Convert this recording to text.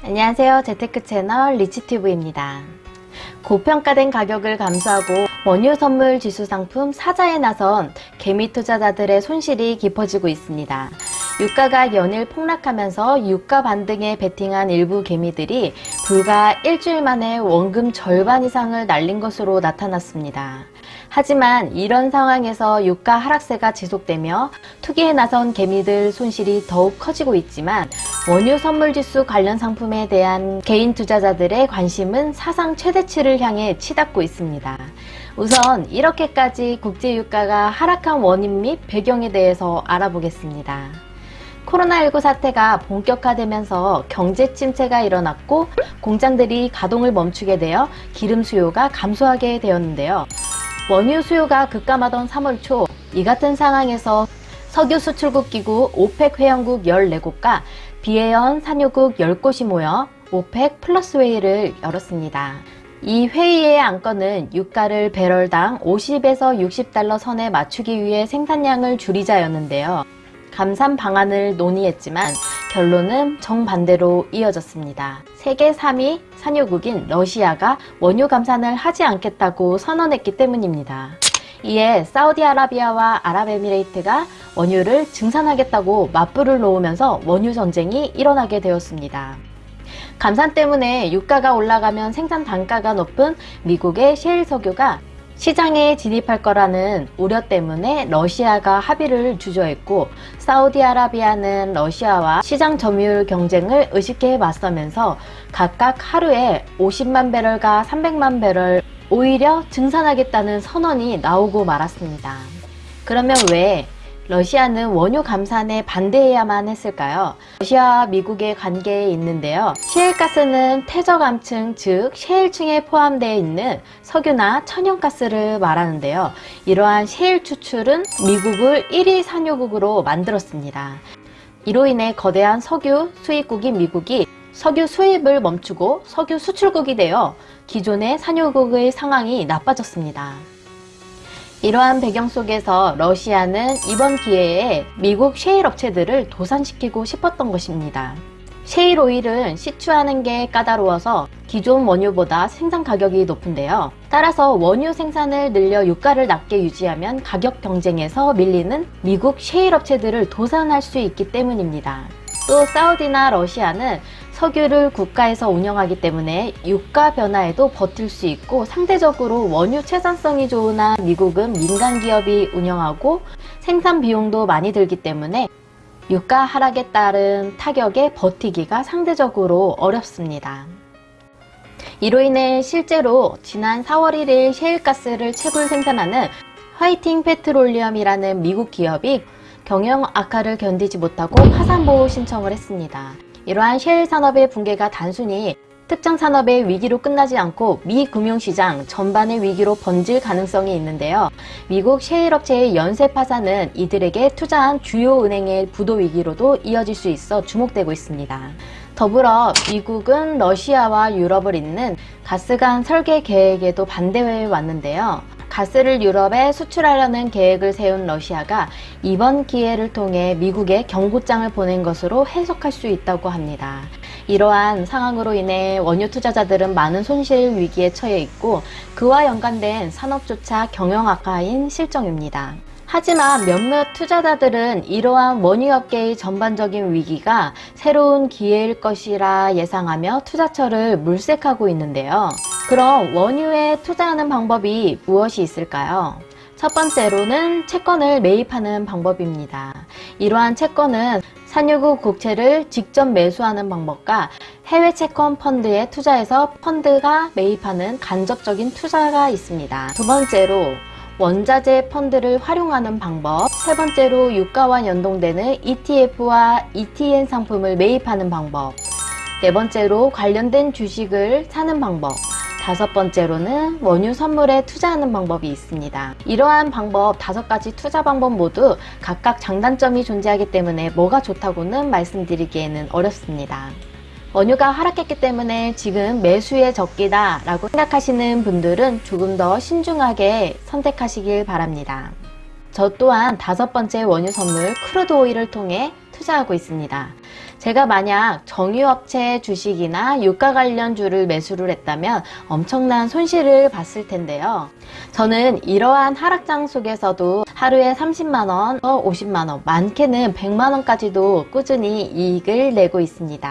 안녕하세요. 재테크 채널 리치튜브입니다. 고평가된 가격을 감수하고 원유 선물 지수 상품 사자에 나선 개미 투자자들의 손실이 깊어지고 있습니다. 유가가 연일 폭락하면서 유가 반등에 베팅한 일부 개미들이 불과 일주일 만에 원금 절반 이상을 날린 것으로 나타났습니다. 하지만 이런 상황에서 유가 하락세가 지속되며 투기에 나선 개미들 손실이 더욱 커지고 있지만 원유 선물지수 관련 상품에 대한 개인 투자자들의 관심은 사상 최대치를 향해 치닫고 있습니다. 우선 이렇게까지 국제유가가 하락한 원인 및 배경에 대해서 알아보겠습니다. 코로나19 사태가 본격화되면서 경제 침체가 일어났고 공장들이 가동을 멈추게 되어 기름 수요가 감소하게 되었는데요. 원유 수요가 급감하던 3월 초 이 같은 상황에서 석유 수출국 기구 OPEC 회원국 14곳과 비회원 산유국 10곳이 모여 OPEC 플러스 회의를 열었습니다. 이 회의의 안건은 유가를 배럴당 50에서 60달러 선에 맞추기 위해 생산량을 줄이자였는데요. 감산 방안을 논의했지만 결론은 정반대로 이어졌습니다. 세계 3위 산유국인 러시아가 원유 감산을 하지 않겠다고 선언했기 때문입니다. 이에 사우디아라비아와 아랍에미레이트가 원유를 증산하겠다고 맞불을 놓으면서 원유 전쟁이 일어나게 되었습니다. 감산 때문에 유가가 올라가면 생산 단가가 높은 미국의 셰일 석유가 시장에 진입할 거라는 우려 때문에 러시아가 합의를 주저했고 사우디아라비아는 러시아와 시장 점유율 경쟁을 의식해 맞서면서 각각 하루에 50만 배럴과 300만 배럴 오히려 증산하겠다는 선언이 나오고 말았습니다. 그러면 왜 러시아는 원유 감산에 반대해야만 했을까요? 러시아와 미국의 관계에 있는데요. 셰일가스는 퇴적암층 즉 셰일층에 포함되어 있는 석유나 천연가스를 말하는데요. 이러한 셰일 추출은 미국을 1위 산유국으로 만들었습니다. 이로 인해 거대한 석유 수입국인 미국이 석유 수입을 멈추고 석유 수출국이 되어 기존의 산유국의 상황이 나빠졌습니다. 이러한 배경 속에서 러시아는 이번 기회에 미국 셰일 업체들을 도산시키고 싶었던 것입니다. 셰일 오일은 시추하는 게 까다로워서 기존 원유보다 생산 가격이 높은데요. 따라서 원유 생산을 늘려 유가를 낮게 유지하면 가격 경쟁에서 밀리는 미국 셰일 업체들을 도산할 수 있기 때문입니다. 또 사우디나 러시아는 석유를 국가에서 운영하기 때문에 유가 변화에도 버틸 수 있고 상대적으로 원유 채산성이 좋으나 미국은 민간 기업이 운영하고 생산 비용도 많이 들기 때문에 유가 하락에 따른 타격에 버티기가 상대적으로 어렵습니다. 이로 인해 실제로 지난 4월 1일 셰일가스를 채굴 생산하는 화이팅 페트롤리엄이라는 미국 기업이 경영 악화를 견디지 못하고 파산보호 신청을 했습니다. 이러한 셰일 산업의 붕괴가 단순히 특정 산업의 위기로 끝나지 않고 미 금융시장 전반의 위기로 번질 가능성이 있는데요. 미국 셰일 업체의 연쇄 파산은 이들에게 투자한 주요 은행의 부도 위기로도 이어질 수 있어 주목되고 있습니다. 더불어 미국은 러시아와 유럽을 잇는 가스관 설계 계획에도 반대해 왔는데요. 가스를 유럽에 수출하려는 계획을 세운 러시아가 이번 기회를 통해 미국에 경고장을 보낸 것으로 해석할 수 있다고 합니다. 이러한 상황으로 인해 원유 투자자들은 많은 손실 위기에 처해 있고 그와 연관된 산업조차 경영 악화인 실정입니다. 하지만 몇몇 투자자들은 이러한 원유업계의 전반적인 위기가 새로운 기회일 것이라 예상하며 투자처를 물색하고 있는데요. 그럼 원유에 투자하는 방법이 무엇이 있을까요? 첫 번째로는 채권을 매입하는 방법입니다. 이러한 채권은 산유국 국채를 직접 매수하는 방법과 해외 채권 펀드에 투자해서 펀드가 매입하는 간접적인 투자가 있습니다. 두 번째로 원자재 펀드를 활용하는 방법 세 번째로 유가와 연동되는 ETF와 ETN 상품을 매입하는 방법 네 번째로 관련된 주식을 사는 방법 다섯 번째로는 원유 선물에 투자하는 방법이 있습니다. 이러한 방법 다섯 가지 투자 방법 모두 각각 장단점이 존재하기 때문에 뭐가 좋다고는 말씀드리기에는 어렵습니다. 원유가 하락했기 때문에 지금 매수의 적기다 라고 생각하시는 분들은 조금 더 신중하게 선택하시길 바랍니다. 저 또한 다섯 번째 원유 선물 crude oil을 통해 투자하고 있습니다. 제가 만약 정유업체 주식이나 유가 관련주를 매수를 했다면 엄청난 손실을 봤을 텐데요. 저는 이러한 하락장 속에서도 하루에 30만원, 50만원, 많게는 100만원까지도 꾸준히 이익을 내고 있습니다.